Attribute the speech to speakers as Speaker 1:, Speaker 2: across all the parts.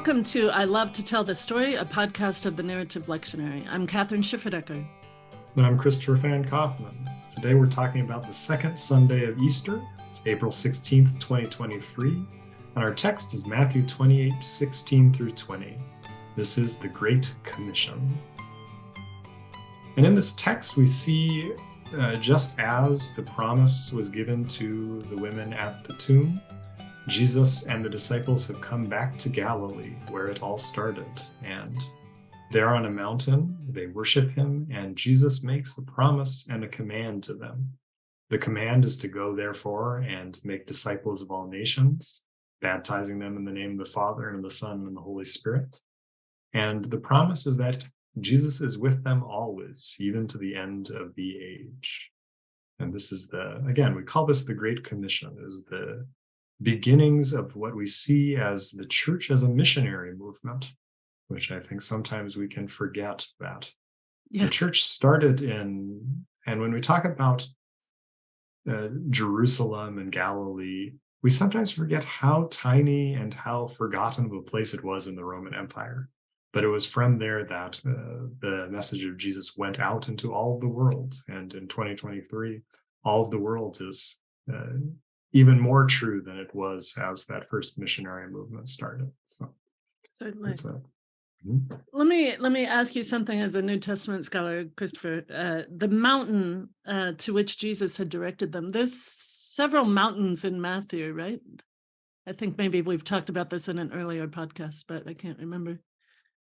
Speaker 1: Welcome to I Love to Tell the Story, a podcast of the Narrative Lectionary. I'm Kathryn Schifferdecker.
Speaker 2: And I'm Christopher Van Kaufman. Today we're talking about the second Sunday of Easter. It's April 16th, 2023. And our text is Matthew 28, 16 through 20. This is the Great Commission. And in this text, we see uh, just as the promise was given to the women at the tomb, Jesus and the disciples have come back to Galilee, where it all started. And they're on a mountain, they worship him, and Jesus makes a promise and a command to them. The command is to go, therefore, and make disciples of all nations, baptizing them in the name of the Father and of the Son and the Holy Spirit. And the promise is that Jesus is with them always, even to the end of the age. And this is the, again, we call this the Great Commission, is the beginnings of what we see as the church as a missionary movement, which I think sometimes we can forget that. Yeah. The church started in, and when we talk about uh, Jerusalem and Galilee, we sometimes forget how tiny and how forgotten of a place it was in the Roman Empire. But it was from there that uh, the message of Jesus went out into all of the world. And in 2023, all of the world is uh, even more true than it was as that first missionary movement started. So
Speaker 1: certainly. Mm-hmm. Let me let me ask you something as a New Testament scholar, Christopher. Uh, the mountain uh, to which Jesus had directed them. There's several mountains in Matthew, right? I think maybe we've talked about this in an earlier podcast, but I can't remember.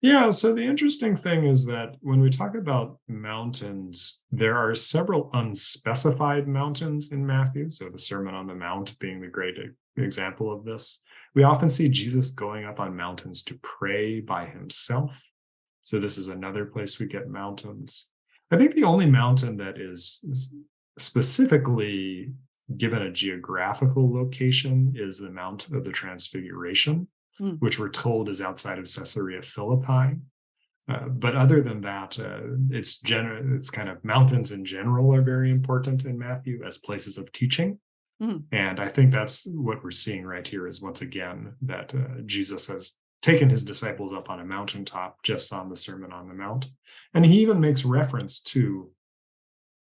Speaker 2: Yeah, so the interesting thing is that when we talk about mountains, there are several unspecified mountains in Matthew. So the Sermon on the Mount being the great example of this. We often see Jesus going up on mountains to pray by himself. So this is another place we get mountains. I think the only mountain that is, specifically given a geographical location is the Mount of the Transfiguration mm. which we're told is outside of Caesarea Philippi. Uh, but other than that, uh, it's general. It's kind of mountains in general are very important in Matthew as places of teaching, mm. and I think that's what we're seeing right here. Is once again that uh, Jesus has taken his disciples up on a mountaintop just on the Sermon on the Mount, and he even makes reference to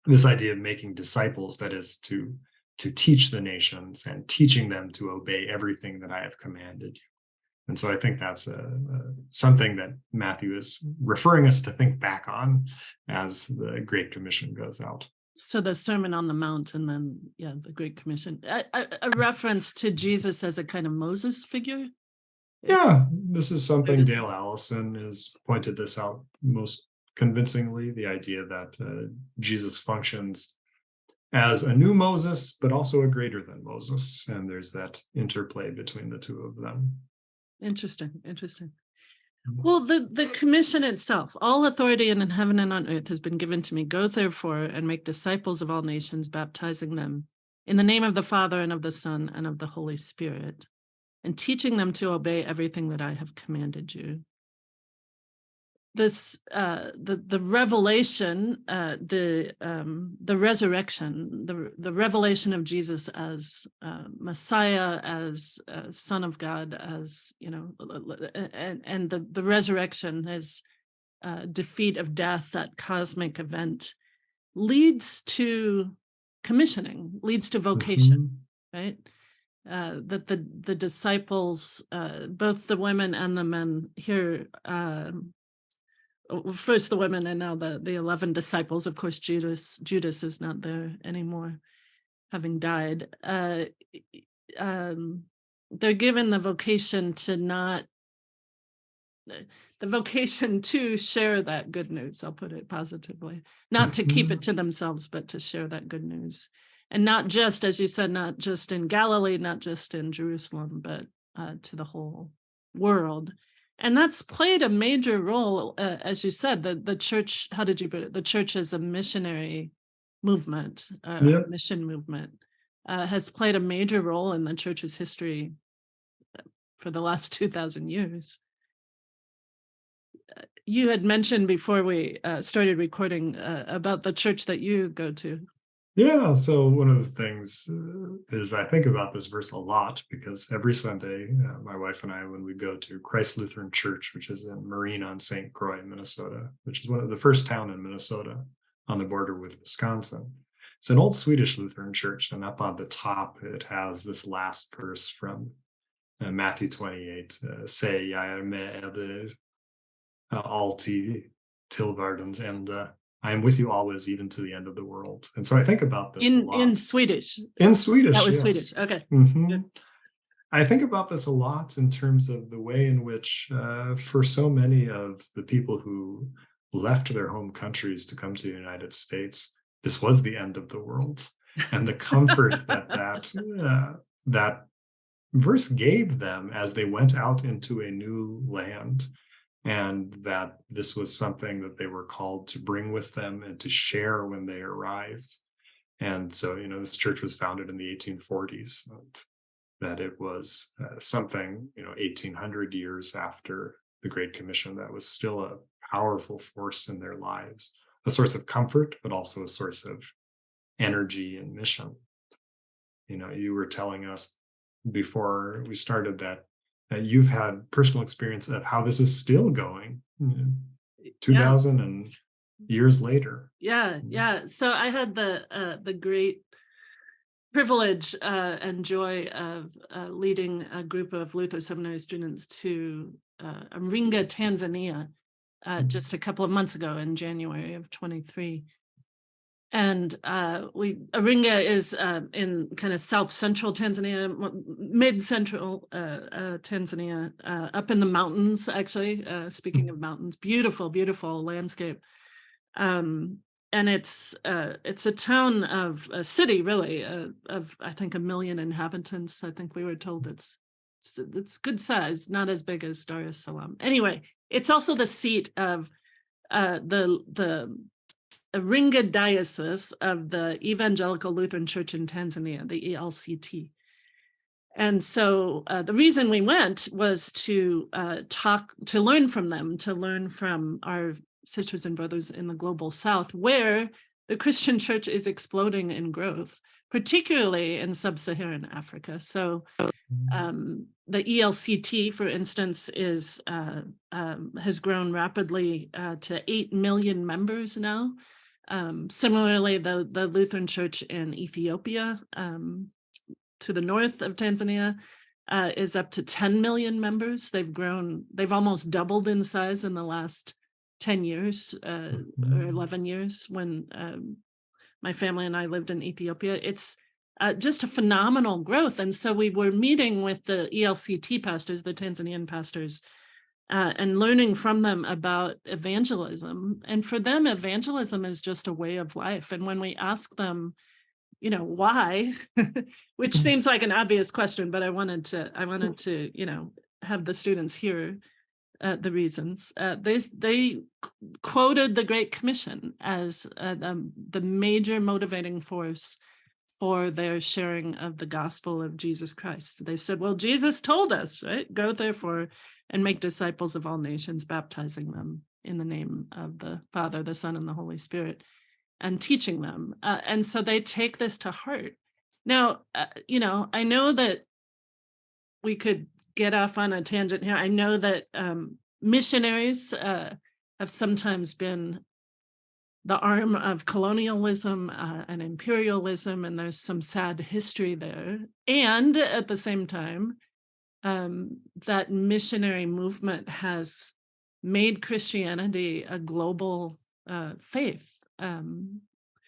Speaker 2: this idea of making disciples. That is to to teach the nations and teaching them to obey everything that I have commanded you. And so I think that's a, a, something that Matthew is referring us to think back on as the Great Commission goes out.
Speaker 1: So the Sermon on the Mount and then, yeah, the Great Commission, a, a, a reference to Jesus as a kind of Moses figure?
Speaker 2: Yeah, this is something Dale Allison has pointed this out most convincingly, the idea that uh, Jesus functions as a new Moses, but also a greater than Moses. And there's that interplay between the two of them.
Speaker 1: Interesting, interesting. Mm-hmm. Well, the, the commission itself, all authority in heaven and on earth has been given to me. Go therefore and make disciples of all nations, baptizing them in the name of the Father and of the Son and of the Holy Spirit, and teaching them to obey everything that I have commanded you this uh, the the revelation, uh, the um, the resurrection, the the revelation of Jesus as uh, Messiah, as uh, Son of God, as you know, and and the the resurrection, as uh, defeat of death, that cosmic event, leads to commissioning, leads to vocation, mm -hmm. right? Uh, that the the disciples, uh, both the women and the men here, um, first the women and now the the 11 disciples. Of course judas judas is not there anymore having died. Uh um they're given the vocation to not uh, the vocation to share that good news i'll put it positively. Not to keep it mm-hmm. to themselves but to share that good news. And not just as you said not just in galilee not just in jerusalem but uh, to the whole world and that's played a major role, uh, as you said, the, the church, how did you put it? The church as a missionary movement, uh, mission movement, uh, has played a major role in the church's history uh, for the last 2000 years. Uh, you had mentioned before we uh, started recording about the church that you go to.
Speaker 2: Yeah, so one of the things uh, is I think about this verse a lot because every Sunday, uh, my wife and I, when we go to Christ Lutheran Church, which is in Marine on St. Croix, Minnesota, which is one of the first town in Minnesota on the border with Wisconsin. It's an old Swedish Lutheran church, and up on the top, it has this last verse from uh, Matthew 28, uh, Säg jag är med er uh, alltid till världens ände. I am with you always, even to the end of the world. And so I think about this a
Speaker 1: In,
Speaker 2: lot.
Speaker 1: in Swedish.
Speaker 2: In Swedish.
Speaker 1: That was
Speaker 2: yes.
Speaker 1: Swedish. Okay.
Speaker 2: Mhm. I think about this a lot in terms of the way in which, uh, for so many of the people who left their home countries to come to the United States, this was the end of the world, and the comfort that that uh, that verse gave them as they went out into a new land, and that this was something that they were called to bring with them and to share when they arrived. And so, you know, this church was founded in the 1840s. that it was uh, something, you know, 1800 years after the Great Commission that was still a powerful force in their lives, a source of comfort, but also a source of energy and mission. You know, you were telling us before we started that that you've had personal experience of how this is still going you know, 2000 and years later.
Speaker 1: Yeah, yeah. So I had the uh, the great privilege uh, and joy of uh, leading a group of Luther Seminary students to uh, Tanzania, uh,
Speaker 2: Mhm.
Speaker 1: just a couple of months ago in January of 23. And uh, we is uh, in kind of south central Tanzania, mid central uh, uh, Tanzania, uh, up in the mountains. Actually, uh, speaking of mountains, beautiful, beautiful landscape. Um, and it's it's a town of a city, really, of I think a million inhabitants. I think we were told it's it's, it's good size, not as big as Dar es Salaam. Anyway, it's also the seat of the the Iringa Diocese of the Evangelical Lutheran Church in Tanzania, the ELCT. And so uh, the reason we went was to uh, talk, to learn from them, to learn from our sisters and brothers in the global south, where the Christian church is exploding in growth, particularly in sub-Saharan Africa. So um, the ELCT, for instance, is uh, um, has grown rapidly uh, to 8 million members now. Um, similarly, the, the Lutheran Church in Ethiopia, um, to the north of Tanzania, uh, is up to 10 million members. They've grown, they've almost doubled in size in the last 10 years uh, or
Speaker 2: Mhm.
Speaker 1: 11 years when um, my family and I lived in Ethiopia. It's uh, just a phenomenal growth. And so we were meeting with the ELCT pastors, the Tanzanian pastors, uh, and learning from them about evangelism. And for them, evangelism is just a way of life. And when we ask them, you know, why, which
Speaker 2: Mhm.
Speaker 1: seems like an obvious question, but I wanted to, I wanted to, you know, have the students hear uh, the reasons. Uh, they they quoted the Great Commission as uh, um, the major motivating force for their sharing of the gospel of Jesus Christ. They said, well, Jesus told us, right? Go therefore and make disciples of all nations, baptizing them in the name of the Father, the Son, and the Holy Spirit, and teaching them. Uh, and so they take this to heart. Now, uh, you know, I know that we could get off on a tangent here. I know that um, missionaries uh, have sometimes been the arm of colonialism uh, and imperialism, and there's some sad history there. And at the same time, um, that missionary movement has made Christianity a global uh, faith. Um,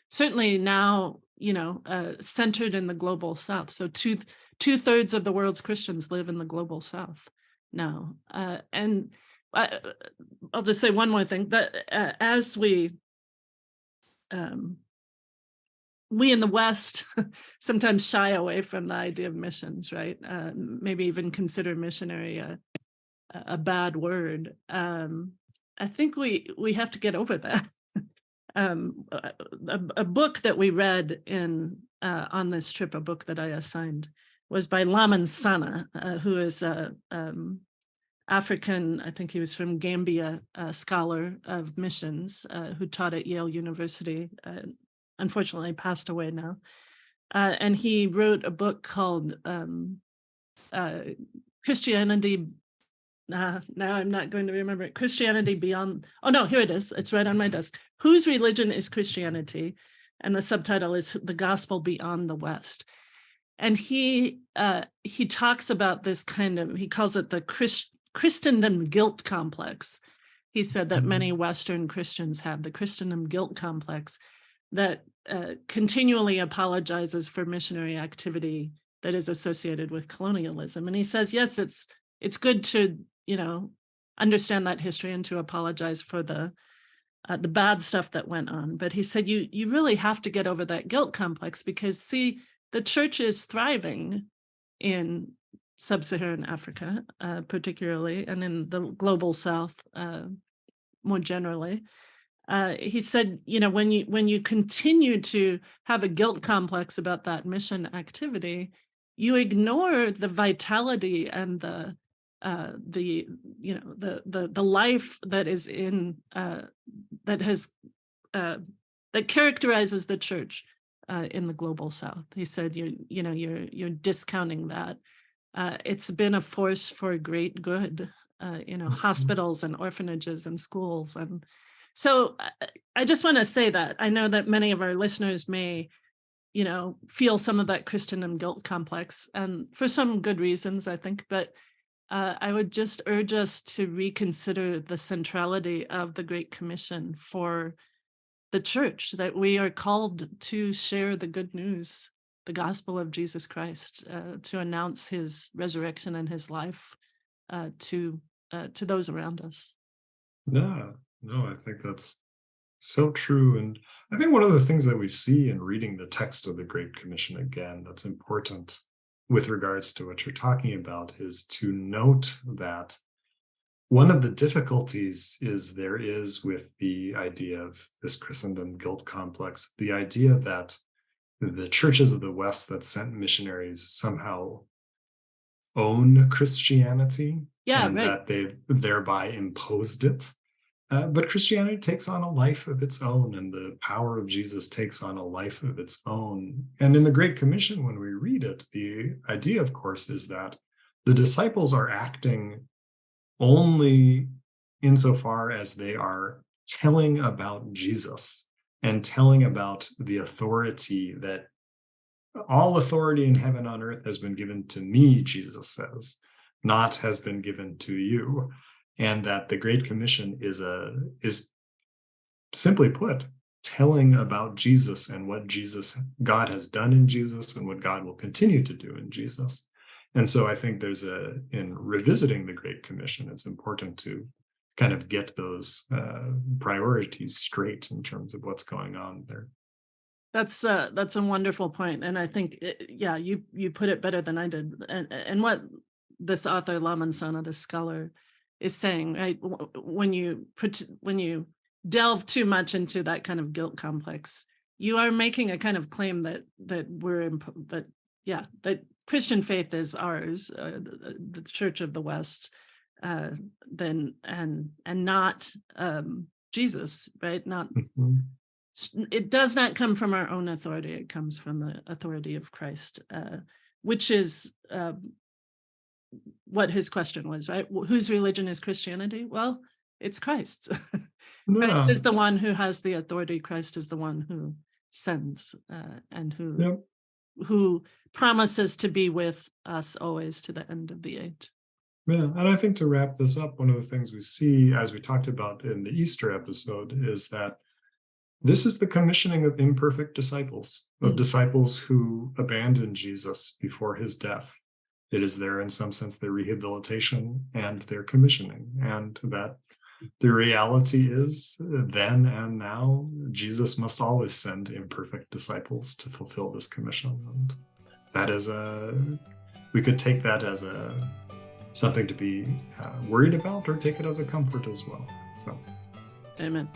Speaker 1: certainly now, you know, uh, centered in the global South. So two two thirds of the world's Christians live in the global South now. Uh, and I, I'll just say one more thing that uh, as we um, we in the West sometimes shy away from the idea of missions, right? Uh, maybe even consider missionary a, a bad word. Um, I think we we have to get over that. um, a, a, book that we read in uh, on this trip, a book that I assigned, was by Lamin Sanneh, uh, who is a um, African, I think he was from Gambia, uh, scholar of missions uh, who taught at Yale University uh, unfortunately passed away now. Uh, and he wrote a book called um, uh, Christianity. Uh, now I'm not going to remember it. Christianity Beyond. Oh, no, here it is. It's right on my desk. Whose religion is Christianity? And the subtitle is The Gospel Beyond the West. And he uh, he talks about this kind of, he calls it the Christ, Christendom guilt complex. He said that many
Speaker 2: Mm-hmm.
Speaker 1: Western Christians have the Christendom guilt complex that uh, continually apologizes for missionary activity that is associated with colonialism. And he says, yes, it's it's good to you know understand that history and to apologize for the uh, the bad stuff that went on. But he said you you really have to get over that guilt complex because see the church is thriving in sub-Saharan Africa, uh, particularly, and in the global South uh, more generally uh, he said, you know, when you when you continue to have a guilt complex about that mission activity, you ignore the vitality and the uh, the you know the the the life that is in uh, that has uh, that characterizes the church uh, in the global South. He said, you you know you're you're discounting that. Uh, it's been a force for great good. Uh, you know,
Speaker 2: Mhm.
Speaker 1: hospitals and orphanages and schools and so I- I just want to say that I know that many of our listeners may, you know, feel some of that Christendom guilt complex, and for some good reasons, I think. But uh, I would just urge us to reconsider the centrality of the Great Commission for the church, that we are called to share the good news, the gospel of Jesus Christ, uh, to announce his resurrection and his life uh, to uh, to those around us.
Speaker 2: Yeah, no, I think that's so true. And I think one of the things that we see in reading the text of the Great Commission again that's important with regards to what you're talking about is to note that one of the difficulties is there is with the idea of this Christendom guilt complex, the idea that the churches of the West that sent missionaries somehow own Christianity
Speaker 1: Yeah,
Speaker 2: and
Speaker 1: right.
Speaker 2: that they thereby imposed it. Uh, but Christianity takes on a life of its own, and the power of Jesus takes on a life of its own. And in the Great Commission, when we read it, the idea, of course, is that the disciples are acting only insofar as they are telling about Jesus and telling about the authority that all authority in heaven on earth has been given to me, Jesus says, not has been given to you. And that the Great Commission is a is simply put, telling about Jesus and what Jesus, God has done in Jesus and what God will continue to do in Jesus. And so I think there's a, in revisiting the Great Commission, it's important to kind of get those uh, priorities straight in terms of what's going on there.
Speaker 1: That's uh that's a wonderful point, and I think uh, yeah, you you put it better than I did. And and what this author Lamin Sanneh, this scholar, is saying, right? When you put when you delve too much into that kind of guilt complex, you are making a kind of claim that that we're imp- that yeah that Christian faith is ours, uh, the, the Church of the West, uh, then and and not um, Jesus, right? Not
Speaker 2: Mhm.
Speaker 1: it does not come from our own authority it comes from the authority of christ uh, which is um, what his question was right Wh- whose religion is christianity well it's christ christ is the one who has the authority christ is the one who sends uh, and who
Speaker 2: Yep.
Speaker 1: who promises to be with us always to the end of the age
Speaker 2: Yeah, and I think to wrap this up, one of the things we see, as we talked about in the Easter episode, is that this is the commissioning of imperfect disciples, of
Speaker 1: Mm.
Speaker 2: disciples who abandoned Jesus before his death. It is there, in some sense, their rehabilitation and their commissioning, and that the reality is uh, then and now, Jesus must always send imperfect disciples to fulfill this commission. And that is a, we could take that as a, something to be uh, worried about or take it as a comfort as well. So,
Speaker 1: amen